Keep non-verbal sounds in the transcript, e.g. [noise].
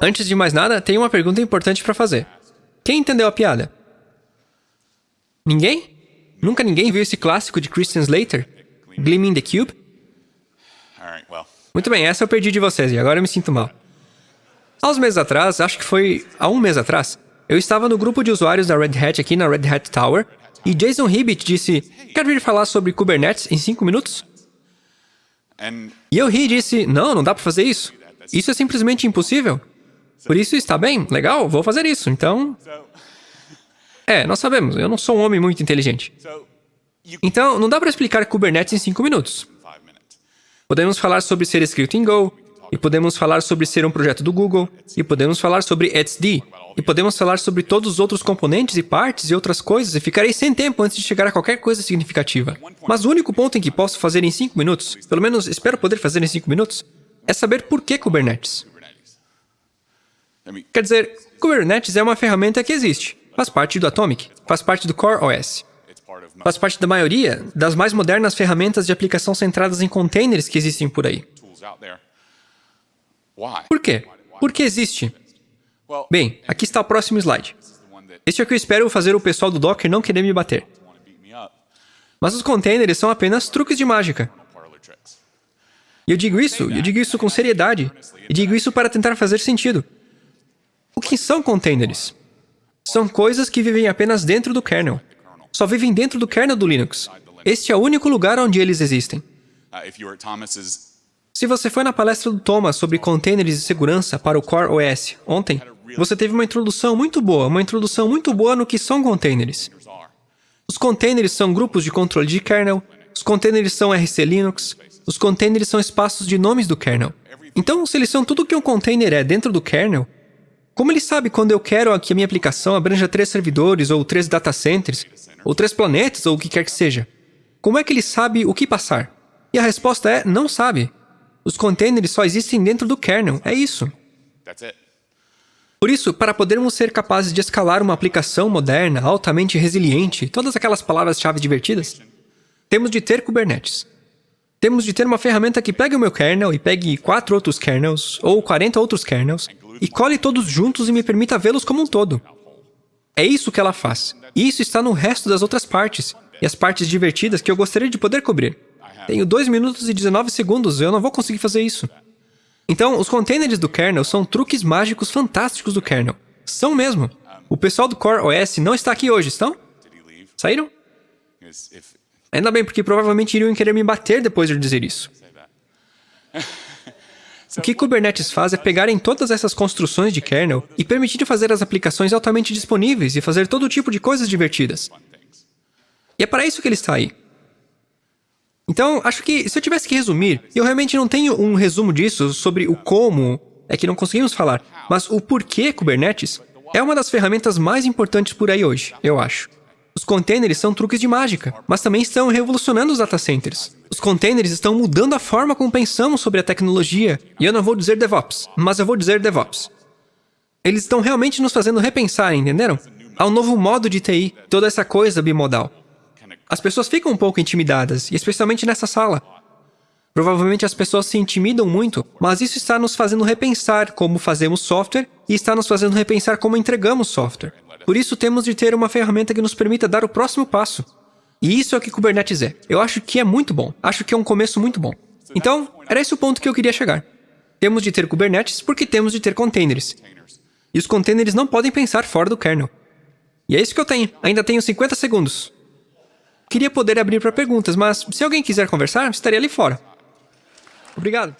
Antes de mais nada, tem uma pergunta importante para fazer. Quem entendeu a piada? Ninguém? Nunca ninguém viu esse clássico de Christian Slater? Gleaming the Cube? Muito bem, essa eu perdi de vocês e agora eu me sinto mal. Há uns meses atrás, acho que foi há um mês atrás, eu estava no grupo de usuários da Red Hat aqui na Red Hat Tower e Jason Hibbett disse, quer vir falar sobre Kubernetes em 5 minutos? E eu ri e disse, não, não dá para fazer isso. Isso é simplesmente impossível. Por isso está bem, legal, vou fazer isso. Então... É, nós sabemos, eu não sou um homem muito inteligente. Então, não dá para explicar Kubernetes em 5 minutos. Podemos falar sobre ser escrito em Go, e podemos falar sobre ser um projeto do Google, e podemos falar sobre etcd, e podemos falar sobre todos os outros componentes e partes e outras coisas, e ficarei sem tempo antes de chegar a qualquer coisa significativa. Mas o único ponto em que posso fazer em 5 minutos, pelo menos espero poder fazer em 5 minutos, é saber por que Kubernetes. Quer dizer, Kubernetes é uma ferramenta que existe, faz parte do Atomic, faz parte do Core OS, faz parte da maioria das mais modernas ferramentas de aplicação centradas em containers que existem por aí. Por quê? Por que existe? Bem, aqui está o próximo slide. Este é o que eu espero fazer o pessoal do Docker não querer me bater. Mas os containers são apenas truques de mágica. E eu digo isso, eu digo isso com seriedade. E digo isso para tentar fazer sentido. O que são containers? São coisas que vivem apenas dentro do kernel. Só vivem dentro do kernel do Linux. Este é o único lugar onde eles existem. Se você foi na palestra do Thomas sobre containers de segurança para o Core OS ontem, você teve uma introdução muito boa, uma introdução muito boa no que são containers. Os containers são grupos de controle de kernel, os containers são RC Linux, os containers são espaços de nomes do kernel. Então, se eles são tudo o que um container é dentro do kernel, como ele sabe quando eu quero que a minha aplicação abranja três servidores, ou três data centers, ou três planetas, ou o que quer que seja? Como é que ele sabe o que passar? E a resposta é, não sabe. Os containers só existem dentro do kernel, é isso. Por isso, para podermos ser capazes de escalar uma aplicação moderna, altamente resiliente, todas aquelas palavras-chave divertidas, temos de ter Kubernetes. Temos de ter uma ferramenta que pegue o meu kernel e pegue quatro outros kernels, ou 40 outros kernels, e cole todos juntos e me permita vê-los como um todo. É isso que ela faz. E isso está no resto das outras partes, e as partes divertidas que eu gostaria de poder cobrir. Tenho 2 minutos e 19 segundos, eu não vou conseguir fazer isso. Então, os containers do kernel são truques mágicos fantásticos do kernel. São mesmo. O pessoal do Core OS não está aqui hoje, estão? Saíram? Ainda bem, porque provavelmente iriam querer me bater depois de eu dizer isso. [laughs] O que Kubernetes faz é pegar em todas essas construções de kernel e permitir fazer as aplicações altamente disponíveis e fazer todo tipo de coisas divertidas. E é para isso que ele está aí. Então, acho que se eu tivesse que resumir, eu realmente não tenho um resumo disso sobre o como é que não conseguimos falar, mas o porquê Kubernetes é uma das ferramentas mais importantes por aí hoje, eu acho. Os containers são truques de mágica, mas também estão revolucionando os data centers. Os containers estão mudando a forma como pensamos sobre a tecnologia. E eu não vou dizer DevOps, mas eu vou dizer DevOps. Eles estão realmente nos fazendo repensar, entenderam? Há um novo modo de TI, toda essa coisa bimodal. As pessoas ficam um pouco intimidadas, especialmente nessa sala. Provavelmente as pessoas se intimidam muito, mas isso está nos fazendo repensar como fazemos software e está nos fazendo repensar como entregamos software. Por isso, temos de ter uma ferramenta que nos permita dar o próximo passo. E isso é o que Kubernetes é. Eu acho que é muito bom. Acho que é um começo muito bom. Então, era esse o ponto que eu queria chegar. Temos de ter Kubernetes porque temos de ter containers. E os containers não podem pensar fora do kernel. E é isso que eu tenho. Ainda tenho 50 segundos. Queria poder abrir para perguntas, mas se alguém quiser conversar, estaria ali fora. Obrigado.